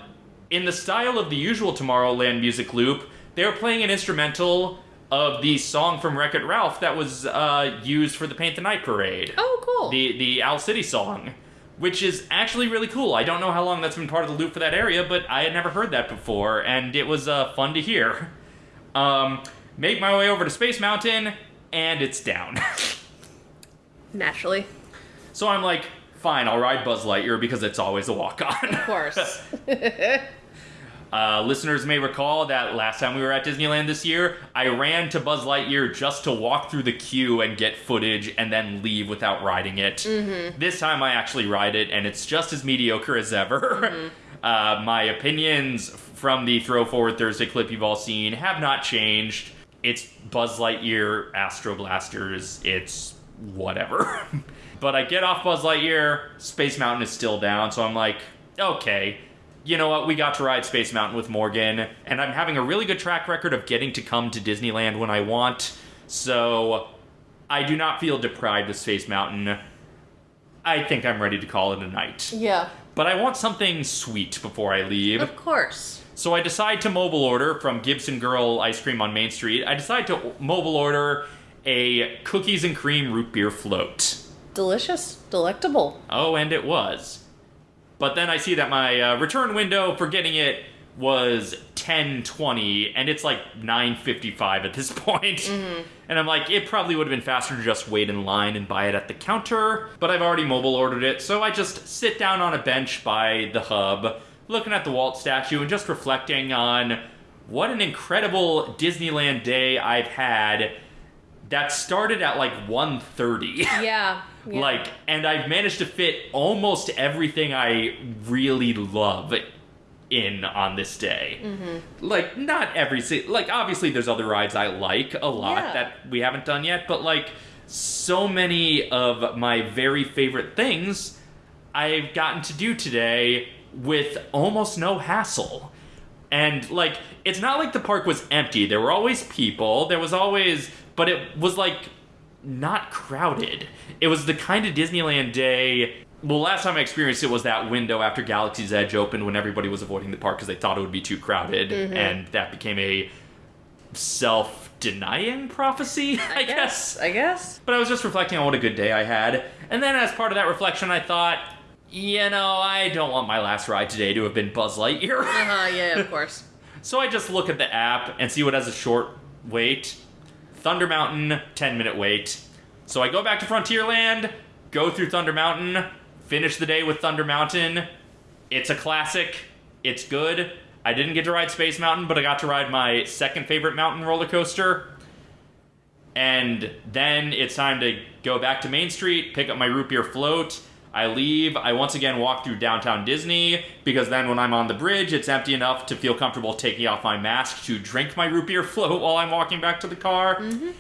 in the style of the usual Tomorrowland music loop. They are playing an instrumental of the song from Wreck It Ralph that was uh, used for the Paint the Night parade. oh, cool. The the Owl City song, which is actually really cool. I don't know how long that's been part of the loop for that area, but I had never heard that before, and it was uh, fun to hear. Um, make my way over to Space Mountain, and it's down. Naturally. so I'm like, fine, I'll ride Buzz Lightyear because it's always a walk on. Of course. Uh, listeners may recall that last time we were at Disneyland this year, I ran to Buzz Lightyear just to walk through the queue and get footage and then leave without riding it. This time I actually ride it, and it's just as mediocre as ever. uh, my opinions from the Throw Forward Thursday clip you've all seen have not changed. It's Buzz Lightyear, Astro Blasters, it's whatever. but I get off Buzz Lightyear, Space Mountain is still down, so I'm like, okay, you know what? We got to ride Space Mountain with Morgan, and I'm having a really good track record of getting to come to Disneyland when I want, so I do not feel deprived of Space Mountain. I think I'm ready to call it a night. yeah. But I want something sweet before I leave. Of course. So I decide to mobile order from Gibson Girl Ice Cream on Main Street. I decide to mobile order a cookies and cream root beer float. Delicious. Delectable. Oh, and it was. But then I see that my uh, return window for getting it was 10:20 and it's like 9:55 at this point. And I'm like it probably would have been faster to just wait in line and buy it at the counter, but I've already mobile ordered it. So I just sit down on a bench by the hub, looking at the Walt statue and just reflecting on what an incredible Disneyland day I've had that started at like 1:30. Yeah. Yeah. Like, and I've managed to fit almost everything I really love in on this day. Mm-hmm. Like, not every si- like obviously there's other rides I like a lot Yeah. that we haven't done yet, but like so many of my very favorite things I've gotten to do today with almost no hassle. And like it's not like the park was empty. There were always people. There was always but it was like not crowded. It was the kind of Disneyland day. Well, last time I experienced it was that window after Galaxy's Edge opened when everybody was avoiding the park because they thought it would be too crowded, and that became a self denying prophecy, I, guess. I guess. But I was just reflecting on what a good day I had. And then as part of that reflection, I thought, you know, I don't want my last ride today to have been Buzz Lightyear. Uh huh. Yeah, of course. so I just look at the app and see what has a short wait. Thunder Mountain, 10 minute wait. So I go back to Frontierland, go through Thunder Mountain, finish the day with Thunder Mountain. It's a classic. It's good. I didn't get to ride Space Mountain, but I got to ride my second favorite mountain roller coaster. And then it's time to go back to Main Street, pick up my root beer float. I leave. I once again walk through downtown Disney because then when I'm on the bridge, it's empty enough to feel comfortable taking off my mask to drink my root beer float while I'm walking back to the car. Mm-hmm.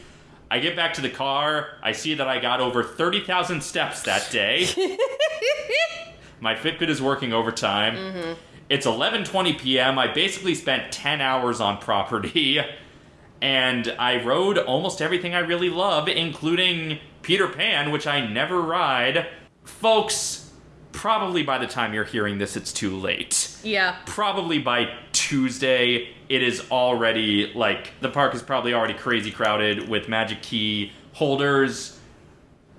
I get back to the car. I see that I got over 30,000 steps that day. my Fitbit is working overtime. Mm-hmm. It's 11:20 p.m. I basically spent 10 hours on property and I rode almost everything I really love including Peter Pan, which I never ride. Folks, probably by the time you're hearing this it's too late Yeah. probably by Tuesday, it is already like the park is probably already crazy crowded with Magic Key holders.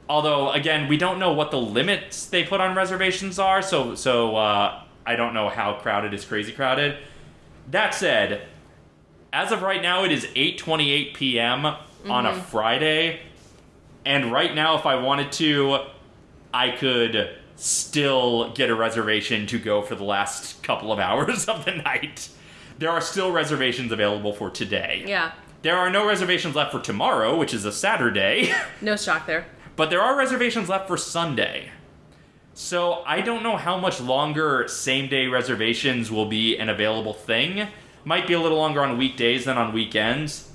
Although again, we don't know what the limits they put on reservations are, so so uh, I don't know how crowded is crazy crowded. That said, as of right now, it is 8:28 p.m. on a Friday, and right now, if I wanted to, I could still get a reservation to go for the last couple of hours of the night. There are still reservations available for today. Yeah. There are no reservations left for tomorrow, which is a Saturday, No shock there. but there are reservations left for Sunday. So I don't know how much longer same day reservations will be an available thing. Might be a little longer on weekdays than on weekends.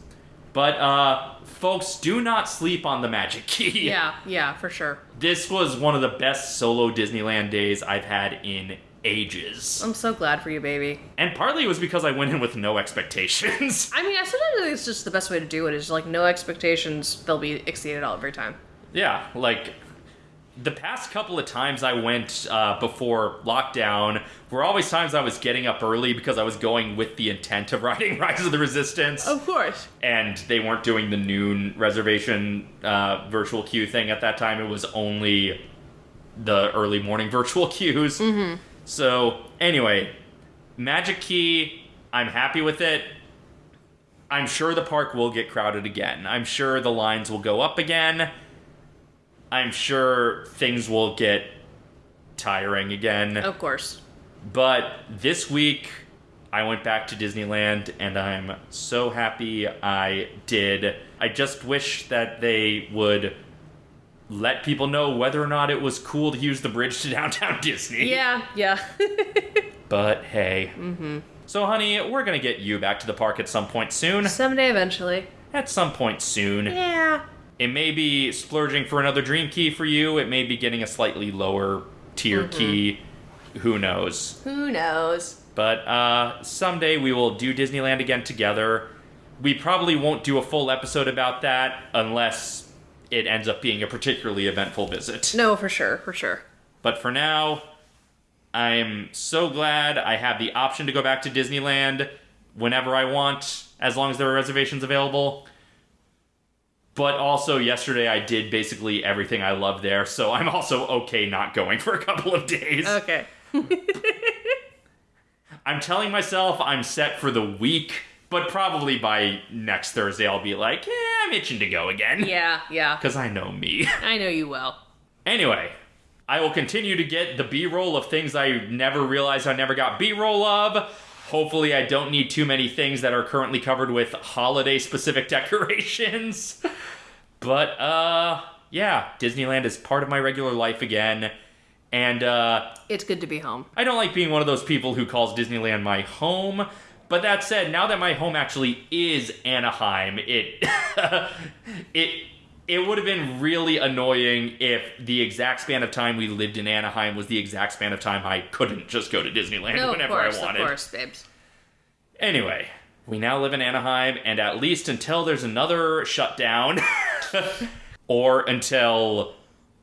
But uh folks, do not sleep on the Magic Key. Yeah. Yeah. For sure. This was one of the best solo Disneyland days I've had in ages. I'm so glad for you, baby. And partly it was because I went in with no expectations. I mean, I sometimes think it's just the best way to do it is like no expectations. They'll be exceeded all every time. yeah, like the past couple of times I went uh, before lockdown were always times I was getting up early because I was going with the intent of riding Rise of the Resistance. Of course. and they weren't doing the noon reservation uh, virtual queue thing at that time. It was only the early morning virtual queues. Mm-hmm. So anyway, Magic Key, I'm happy with it. I'm sure the park will get crowded again. I'm sure the lines will go up again. I'm sure things will get tiring again. Of course. But this week, I went back to Disneyland and I'm so happy I did. I just wish that they would let people know whether or not it was cool to use the bridge to downtown Disney. Yeah. Yeah. But hey. Mm-hmm. So, honey, we're going to get you back to the park at some point soon. Someday, eventually. At some point soon. Yeah. It may be splurging for another dream key for you, it may be getting a slightly lower tier key. Who knows? Who knows? But uh, someday we will do Disneyland again together. We probably won't do a full episode about that unless it ends up being a particularly eventful visit. No, for sure. For sure. But for now, I'm so glad I have the option to go back to Disneyland whenever I want, as long as there are reservations available. But also, yesterday I did basically everything I love there, so I'm also okay not going for a couple of days. Okay. I'm telling myself I'm set for the week, but probably by next Thursday I'll be like, yeah, I'm itching to go again. Yeah. Yeah. Because I know me. I know you well. anyway, I will continue to get the B roll of things I never realized I never got B roll of. Hopefully, I don't need too many things that are currently covered with holiday specific decorations. but, uh, yeah, Disneyland is part of my regular life again. And, uh, It's good to be home. I don't like being one of those people who calls Disneyland my home. But that said, now that my home actually is Anaheim, it it it would have been really annoying if the exact span of time we lived in Anaheim was the exact span of time I couldn't just go to Disneyland No, whenever course. I Of wanted. course, babes. Anyway, we now live in Anaheim, and at least until there's another shutdown, or until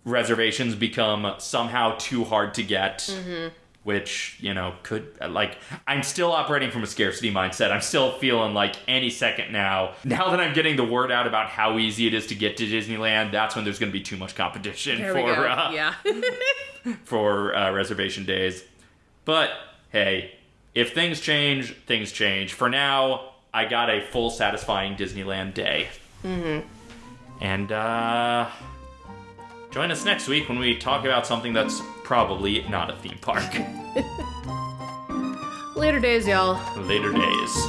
reservations become somehow too hard to get, mm-hmm. Which you know could like i'm still operating from a scarcity mindset. I'm still feeling like any second now now that i'm getting the word out about how easy it is to get to disneyland that's when there's going to be too much competition There for uh, yeah. for uh, reservation days. But hey if things change things change. For now i got a full satisfying disneyland day. Mm-hmm. and uh join us next week when we talk about something that's probably not a theme park Later days, y'all. later days